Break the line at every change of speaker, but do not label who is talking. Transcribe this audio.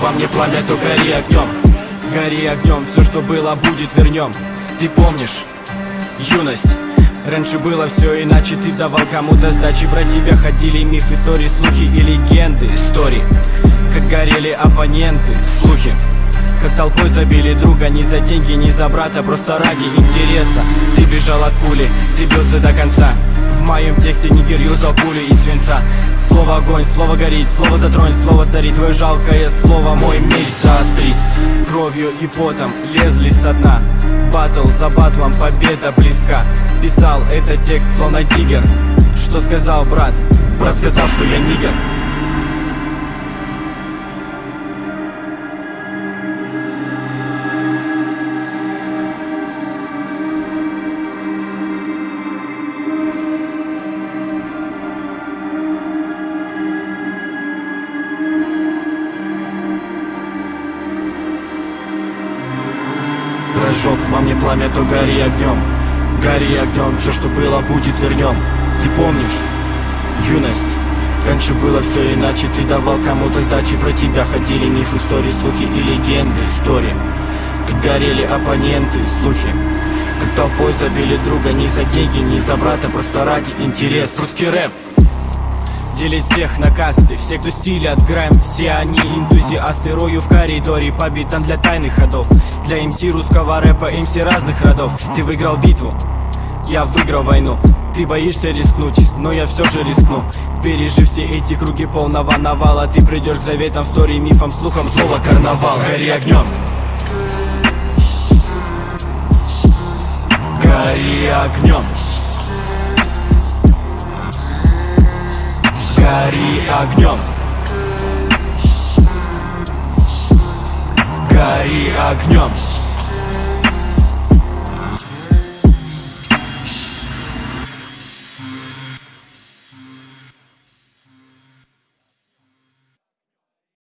во мне пламя, то гори огнем. Гори огнем, все что было будет вернем. Ты помнишь юность? Раньше было все иначе, ты давал кому-то сдачи. Про тебя ходили миф, истории, слухи и легенды Истории, как горели оппоненты, слухи как толпой забили друга Не за деньги, не за брата, просто ради интереса. Ты бежал от пули, ты бился до конца. В моем тексте нигер юзал пули и свинца. Слово огонь, слово горит, слово затронь, слово царит. Твое жалкое слово мой меч заострит. Кровью и потом лезли со дна. Батл за батлом, победа близка. Писал этот текст словно тигер Что сказал брат? Брат сказал, что я нигер Прожег во мне пламя, то гори огнем. Гори огнем, все что было будет вернем Ты помнишь? Юность. Раньше было все иначе, ты давал кому-то сдачи. Про тебя ходили мифы, истории, слухи и легенды Истории, как горели оппоненты, слухи. Как толпой забили друга не за деньги, не за брата Просто ради интерес Русский рэп Делить всех на касты Все, кто стиль отграем, все они энтузиасты Рою в коридоре по битам для тайных ходов. Для МС русского рэпа, МС разных родов. Ты выиграл битву, я выиграл войну. Ты боишься рискнуть, но я все же рискну. Пережив все эти круги полного навала Ты придешь к заветам, стори, мифам, слухам, злого карнавал. Гори огнем Гори огнем Гори огнем. Гори огнем